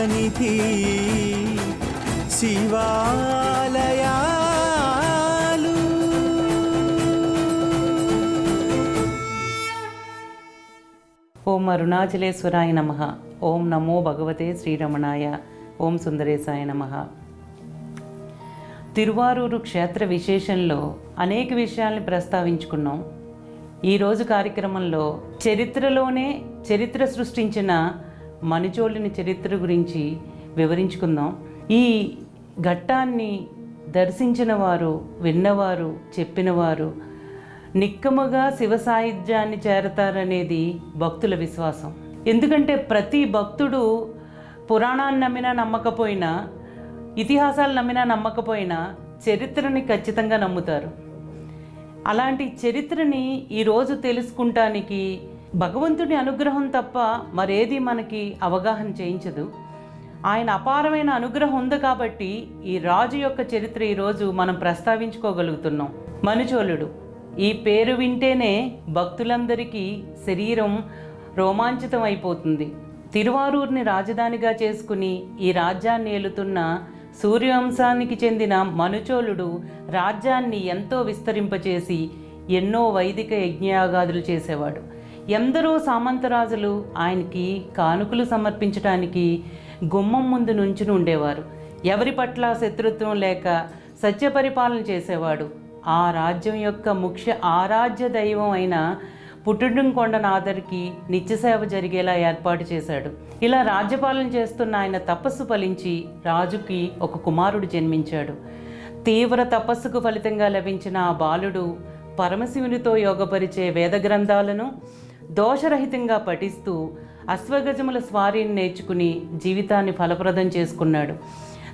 సన్నిధి శివాలయాలు. ఓం అరుణాచలేశ్వరాయ నమ. ఓం నమో భగవతే శ్రీరమణాయ. ఓం సుందరేశాయ నమ. తిరువారూరు క్షేత్ర విశేషంలో అనేక విషయాల్ని ప్రస్తావించుకున్నాం. ఈరోజు కార్యక్రమంలో చరిత్రలోనే చరిత్ర సృష్టించిన మనుచోళుని చరిత్ర గురించి వివరించుకుందాం. ఈ ఘట్టాన్ని దర్శించిన వారు విన్నవారు చెప్పినవారు నిక్కముగా శివ సాహిత్యాన్ని చేరతారనేది భక్తుల విశ్వాసం. ఎందుకంటే ప్రతి భక్తుడు పురాణాన్ని నమ్మినా నమ్మకపోయినా ఇతిహాసాలు నమ్మినా నమ్మకపోయినా చరిత్రని ఖచ్చితంగా నమ్ముతారు. అలాంటి చరిత్రని ఈరోజు తెలుసుకుంటానికి భగవంతుడి అనుగ్రహం తప్ప మరేది మనకి అవగాహన చేయించదు. ఆయన అపారమైన అనుగ్రహం ఉంది కాబట్టి ఈ రాజు యొక్క చరిత్ర ఈరోజు మనం ప్రస్తావించుకోగలుగుతున్నాం. మనుచోళుడు ఈ పేరు వింటేనే భక్తులందరికీ శరీరం రోమాంచితం అయిపోతుంది తిరువారూర్ని రాజధానిగా చేసుకుని ఈ రాజ్యాన్ని ఏలుతున్న సూర్యవంశానికి చెందిన మనుచోళుడు రాజ్యాన్ని ఎంతో విస్తరింపచేసి ఎన్నో వైదిక యజ్ఞయాగాదులు చేసేవాడు. ఎందరో సామంతరాజులు ఆయనకి కానుకలు సమర్పించడానికి గుమ్మం ముందు నుంచుని ఉండేవారు. ఎవరి పట్ల శత్రుత్వం లేక సత్యపరిపాలన చేసేవాడు. ఆ రాజ్యం యొక్క ముఖ్య ఆరాధ్య దైవం అయిన పుట్టుడుంకొండనాథరికి నిత్యసేవ జరిగేలా ఏర్పాటు చేశాడు. ఇలా రాజ్యపాలన చేస్తున్న ఆయన తపస్సు ఫలించి రాజుకి ఒక కుమారుడు జన్మించాడు. తీవ్ర తపస్సుకు ఫలితంగా లభించిన ఆ బాలుడు పరమశివునితో యోగపరిచే వేద గ్రంథాలను దోషరహితంగా పఠిస్తూ అశ్వగజముల స్వారీని నేర్చుకుని జీవితాన్ని ఫలప్రదం చేసుకున్నాడు.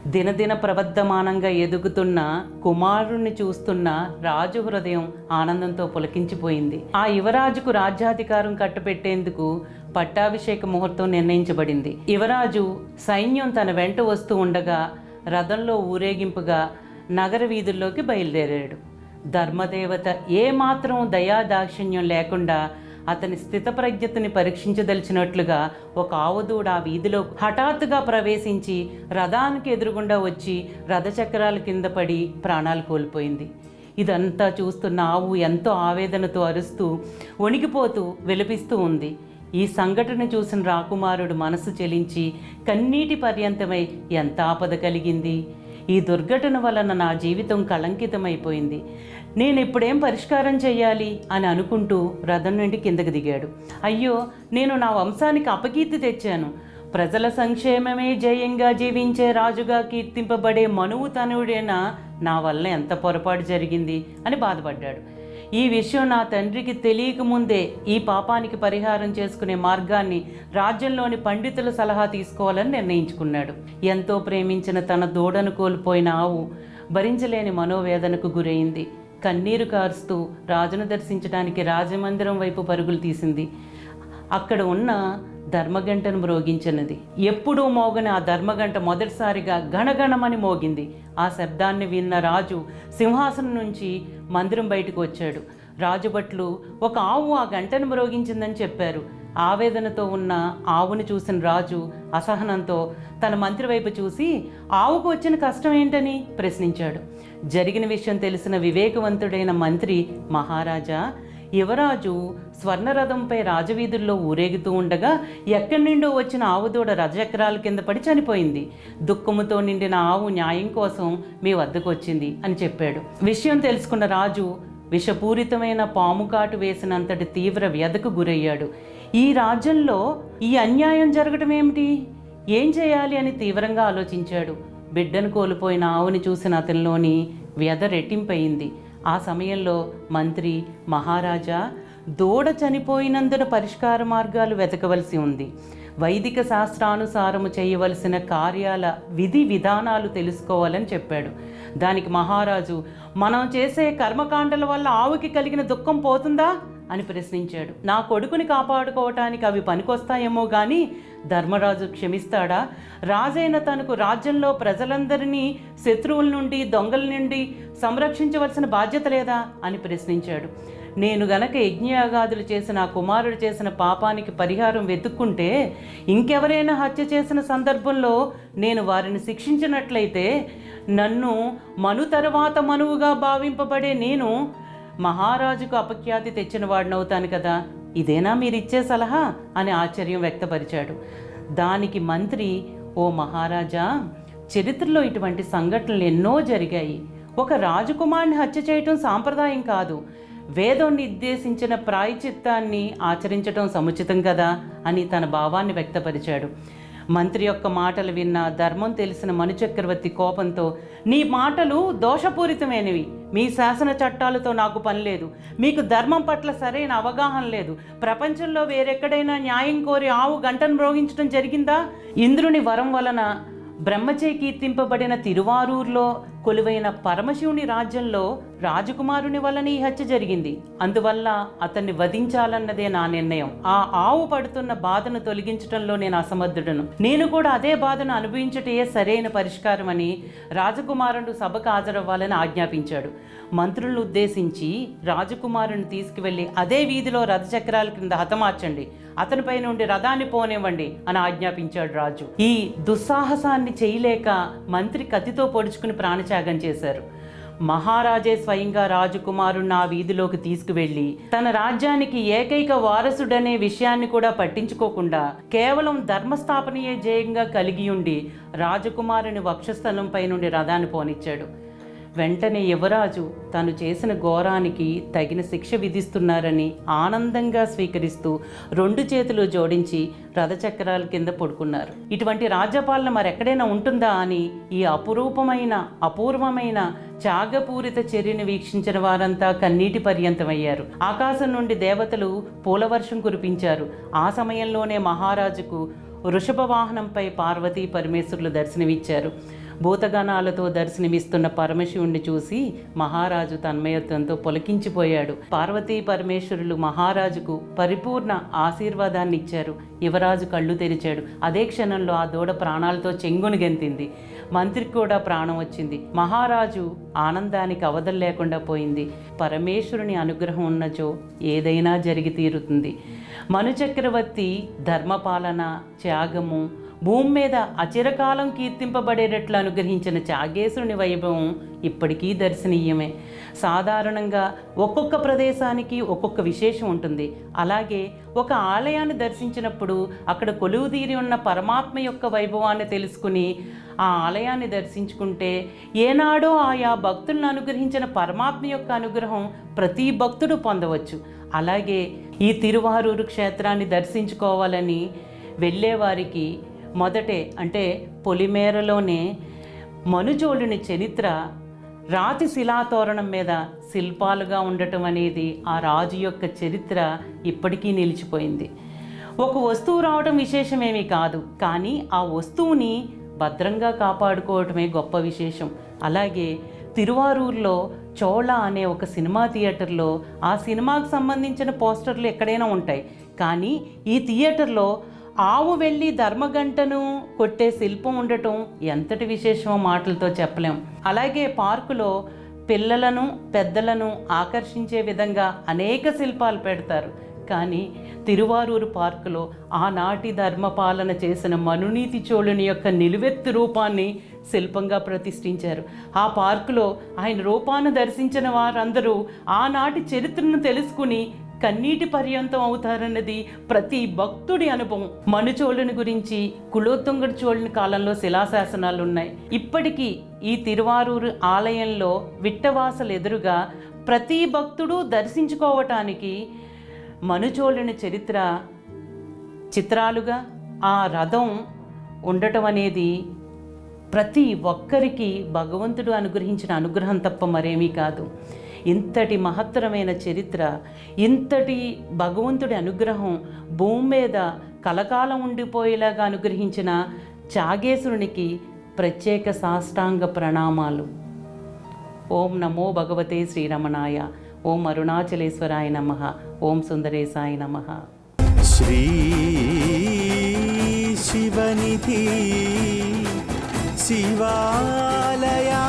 దినదిన ప్రబద్ధమానంగా ఎదుగుతున్న కుమారుణ్ణి చూస్తున్న రాజు హృదయం ఆనందంతో పులకించిపోయింది. ఆ యువరాజుకు రాజ్యాధికారం కట్టపెట్టేందుకు పట్టాభిషేక ముహూర్తం నిర్ణయించబడింది. యువరాజు సైన్యం తన వెంట వస్తూ ఉండగా రథంలో ఊరేగింపుగా నగర వీధుల్లోకి బయలుదేరాడు. ధర్మదేవత ఏమాత్రం దయాదాక్షిణ్యం లేకుండా అతని స్థితప్రజ్ఞతని పరీక్షించదలిచినట్లుగా ఒక ఆవుదూడ ఆ వీధిలో హఠాత్తుగా ప్రవేశించి రథానికి ఎదురుగుండా వచ్చి రథచక్రాల కింద పడి ప్రాణాలు కోల్పోయింది. ఇదంతా చూస్తున్న ఆవు ఎంతో ఆవేదనతో అరుస్తూ వణికిపోతూ విలపిస్తూ ఉంది. ఈ సంఘటన చూసిన రాకుమారుడు మనసు చెలించి కన్నీటి పర్యంతమై ఎంత ఆపద కలిగింది? ఈ దుర్ఘటన వలన నా జీవితం కళంకితమైపోయింది. నేను ఇప్పుడేం పరిష్కారం చేయాలి అని అనుకుంటూ రథం నుండి కిందకు దిగాడు. అయ్యో నేను నా వంశానికి అపకీర్తి తెచ్చాను. ప్రజల సంక్షేమమే జయంగా జీవించే రాజుగా కీర్తింపబడే మనువు తనుడేనా నా వల్ల ఎంత పొరపాటు జరిగింది? అని బాధపడ్డాడు. ఈ విషయం నా తండ్రికి తెలియకముందే ఈ పాపానికి పరిహారం చేసుకునే మార్గాన్ని రాజ్యంలోని పండితుల సలహా తీసుకోవాలని నిర్ణయించుకున్నాడు. ఎంతో ప్రేమించిన తన దూడను కోల్పోయిన ఆవు భరించలేని మనోవేదనకు గురైంది. కన్నీరు కారుస్తూ రాజును దర్శించడానికి రాజమందిరం వైపు పరుగులు తీసింది. అక్కడ ఉన్న ధర్మగంటను మ్రోగించినది. ఎప్పుడూ మోగని ఆ ధర్మగంట మొదటిసారిగా గణగణమని మోగింది. ఆ శబ్దాన్ని విన్న రాజు సింహాసనం నుంచి మందిరం బయటకు వచ్చాడు. రాజుభట్లు ఒక ఆవు ఆ గంటను మ్రోగించిందని చెప్పారు. ఆవేదనతో ఉన్న ఆవును చూసిన రాజు అసహనంతో తన మంత్రి వైపు చూసి ఆవుకు వచ్చిన కష్టం ఏంటని? ప్రశ్నించాడు. జరిగిన విషయం తెలిసిన వివేకవంతుడైన మంత్రి మహారాజా యువరాజు స్వర్ణరథంపై రాజవీధుల్లో ఊరేగుతూ ఉండగా ఎక్కడి నుండో వచ్చిన ఆవుదూడ రథచక్రాల కింద పడి చనిపోయింది. దుఃఖముతో నిండిన ఆవు న్యాయం కోసం మీ వద్దకు వచ్చింది అని చెప్పాడు. విషయం తెలుసుకున్న రాజు విషపూరితమైన పాము కాటు వేసినంతటి తీవ్ర వ్యధకు గురయ్యాడు. ఈ రాజ్యంలో ఈ అన్యాయం జరగటం ఏమిటి? ఏం చేయాలి అని తీవ్రంగా ఆలోచించాడు. బిడ్డను కోల్పోయిన ఆవుని చూసిన అతనిలోని వ్యధ రెట్టింపయింది. ఆ సమయంలో మంత్రి మహారాజా దూడ చనిపోయినందున పరిష్కార మార్గాలు వెతకవలసి ఉంది. వైదిక శాస్త్రానుసారము చేయవలసిన కార్యాల విధి విధానాలు తెలుసుకోవాలని చెప్పాడు. దానికి మహారాజు మనం చేసే కర్మకాండల వల్ల ఆవుకి కలిగిన దుఃఖం పోతుందా? అని ప్రశ్నించాడు. నా కొడుకుని కాపాడుకోవటానికి అవి పనికొస్తాయేమో కానీ ధర్మరాజు క్షమిస్తాడా? రాజైన తనకు రాజ్యంలో ప్రజలందరినీ శత్రువుల నుండి దొంగల నుండి సంరక్షించవలసిన బాధ్యత లేదా? అని ప్రశ్నించాడు. నేను గనక యజ్ఞయాగాదులు చేసిన కుమారుడు చేసిన పాపానికి పరిహారం వెతుక్కుంటే ఇంకెవరైనా హత్య చేసిన సందర్భంలో నేను వారిని శిక్షించినట్లయితే నన్ను మను తర్వాత మనువుగా భావింపబడే నేను మహారాజుకు అపఖ్యాతి తెచ్చిన వాడినవుతాను కదా. ఇదేనా మీరిచ్చే సలహా? అని ఆశ్చర్యం వ్యక్తపరిచాడు. దానికి మంత్రి ఓ మహారాజా చరిత్రలో ఇటువంటి సంఘటనలు ఎన్నో జరిగాయి. ఒక రాజకుమారుని హత్య చేయటం సాంప్రదాయం కాదు. వేదం నిర్దేశించిన ప్రాయచిత్తాన్ని ఆచరించటం సముచితం కదా? అని తన భావాన్ని వ్యక్తపరిచాడు. మంత్రి యొక్క మాటలు విన్న ధర్మం తెలిసిన మనుచక్రవర్తి కోపంతో నీ మాటలు దోషపూరితమైనవి. మీ శాసన చట్టాలతో నాకు పని లేదు. మీకు ధర్మం పట్ల సరైన అవగాహన లేదు. ప్రపంచంలో వేరెక్కడైనా న్యాయం కోరి ఆవు గంటను మ్రోగించడం జరిగిందా? ఇంద్రుని వరం వలన బ్రహ్మచే కీర్తింపబడిన తిరువారూరులో కొలువైన పరమశివుని రాజ్యంలో రాజకుమారుని వలన ఈ హత్య జరిగింది. అందువల్ల అతన్ని వధించాలన్నదే నా నిర్ణయం. ఆ ఆవు పడుతున్న బాధను తొలగించటంలో నేను అసమర్థుడను నేను కూడా అదే బాధను అనుభవించటే సరైన పరిష్కారం అని రాజకుమారుడు సభకు హాజరవ్వాలని ఆజ్ఞాపించాడు. మంత్రులను ఉద్దేశించి రాజకుమారుని తీసుకువెళ్ళి అదే వీధిలో రథచక్రాల క్రింద హతమార్చండి. అతనిపై నుండి రథాన్ని పోనివ్వండి అని ఆజ్ఞాపించాడు రాజు. ఈ దుస్సాహసాన్ని చేయలేక మంత్రి కత్తితో పొడుచుకుని త్యాగం చేశారు. మహారాజే స్వయంగా రాజకుమారుణ్ణి ఆ వీధిలోకి తీసుకువెళ్ళి తన రాజ్యానికి ఏకైక వారసుడనే విషయాన్ని కూడా పట్టించుకోకుండా కేవలం ధర్మస్థాపనయే జయంగా కలిగి ఉండి రాజకుమారుని వక్షస్థలంపై నుండి రథాన్ని పోనిచ్చాడు. వెంటనే యువరాజు తను చేసిన ఘోరానికి తగిన శిక్ష విధిస్తున్నారని ఆనందంగా స్వీకరిస్తూ రెండు చేతులు జోడించి రథచక్రాల కింద పడుకున్నారు. ఇటువంటి రాజ్యపాలన మరెక్కడైనా ఉంటుందా అని ఈ అపురూపమైన అపూర్వమైన త్యాగపూరిత చర్యను వీక్షించిన వారంతా కన్నీటి పర్యంతమయ్యారు. ఆకాశం నుండి దేవతలు పూలవర్షం కురిపించారు. ఆ సమయంలోనే మహారాజుకు వృషభ వాహనంపై పార్వతీ పరమేశ్వరులు దర్శనమిచ్చారు. భూతగణాలతో దర్శనమిస్తున్న పరమశివుణ్ణి చూసి మహారాజు తన్మయత్వంతో పొలకించిపోయాడు. పార్వతీ పరమేశ్వరులు మహారాజుకు పరిపూర్ణ ఆశీర్వాదాన్ని ఇచ్చారు. యువరాజు కళ్ళు తెరిచాడు. అదే క్షణంలో ఆ దూడ ప్రాణాలతో చెంగును గెంతింది. మంత్రికి కూడా ప్రాణం వచ్చింది. మహారాజు ఆనందానికి అవధం లేకుండా పోయింది. పరమేశ్వరుని అనుగ్రహం ఉన్నచో ఏదైనా జరిగి తీరుతుంది. మనుచక్రవర్తి ధర్మపాలన త్యాగము భూమి మీద అచిరకాలం కీర్తింపబడేటట్లు అనుగ్రహించిన చాగేశ్వరుని వైభవం ఇప్పటికీ దర్శనీయమే. సాధారణంగా ఒక్కొక్క ప్రదేశానికి ఒక్కొక్క విశేషం ఉంటుంది. అలాగే ఒక ఆలయాన్ని దర్శించినప్పుడు అక్కడ కొలువుదీరి ఉన్న పరమాత్మ యొక్క వైభవాన్ని తెలుసుకుని ఆ ఆలయాన్ని దర్శించుకుంటే ఏనాడో ఆయా భక్తులను అనుగ్రహించిన పరమాత్మ యొక్క అనుగ్రహం ప్రతి భక్తుడు పొందవచ్చు. అలాగే ఈ తిరువారూరు క్షేత్రాన్ని దర్శించుకోవాలని వెళ్ళేవారికి మొదటే అంటే పొలిమేరలోనే మనుజోలుని చరిత్ర రాతి శిలాతోరణం మీద శిల్పాలుగా ఉండటం అనేది ఆ రాజు యొక్క చరిత్ర ఇప్పటికీ నిలిచిపోయింది. ఒక వస్తువు రావడం విశేషమేమీ కాదు కానీ ఆ వస్తువుని భద్రంగా కాపాడుకోవటమే గొప్ప విశేషం. అలాగే తిరువారూరులో చోళ అనే ఒక సినిమా థియేటర్లో ఆ సినిమాకు సంబంధించిన పోస్టర్లు ఎక్కడైనా ఉంటాయి. కానీ ఈ థియేటర్లో ఆవు వెళ్ళి ధర్మగంటను కొట్టే శిల్పం ఉండటం ఎంతటి విశేషమో మాటలతో చెప్పలేం. అలాగే పార్కులో పిల్లలను పెద్దలను ఆకర్షించే విధంగా అనేక శిల్పాలు పెడతారు. కానీ తిరువారూరు పార్కులో ఆనాటి ధర్మపాలన చేసిన మనునీతి చోళుని యొక్క నిలువెత్తు రూపాన్ని శిల్పంగా ప్రతిష్ఠించారు. ఆ పార్కులో ఆయన రూపాన్ని దర్శించిన వారందరూ ఆనాటి చరిత్రను తెలుసుకుని కన్నీటి పర్యంతం అవుతారన్నది ప్రతి భక్తుడి అనుభవం. మనుచోళుని గురించి కులోత్తుంగడి చోళుని కాలంలో శిలాశాసనాలు ఉన్నాయి ఇప్పటికీ ఈ తిరువారూరు ఆలయంలో విట్టవాసలు ఎదురుగా ప్రతి భక్తుడు దర్శించుకోవటానికి మనుచోళుని చరిత్ర చిత్రాలుగా ఆ రథం ఉండటం అనేది ప్రతి ఒక్కరికి భగవంతుడు అనుగ్రహించిన అనుగ్రహం తప్ప మరేమీ కాదు. ఇంతటి మహత్తరమైన చరిత్ర ఇంతటి భగవంతుడి అనుగ్రహం భూమి మీద కలకాలం ఉండిపోయేలాగా అనుగ్రహించిన చాగేశ్వరునికి ప్రత్యేక సాష్టాంగ ప్రణామాలు. ఓం నమో భగవతే శ్రీరమణాయ ఓం అరుణాచలేశ్వరాయ నమ ఓం సుందరేశాయ నమ. శ్రీ శివనిధి శివాలయా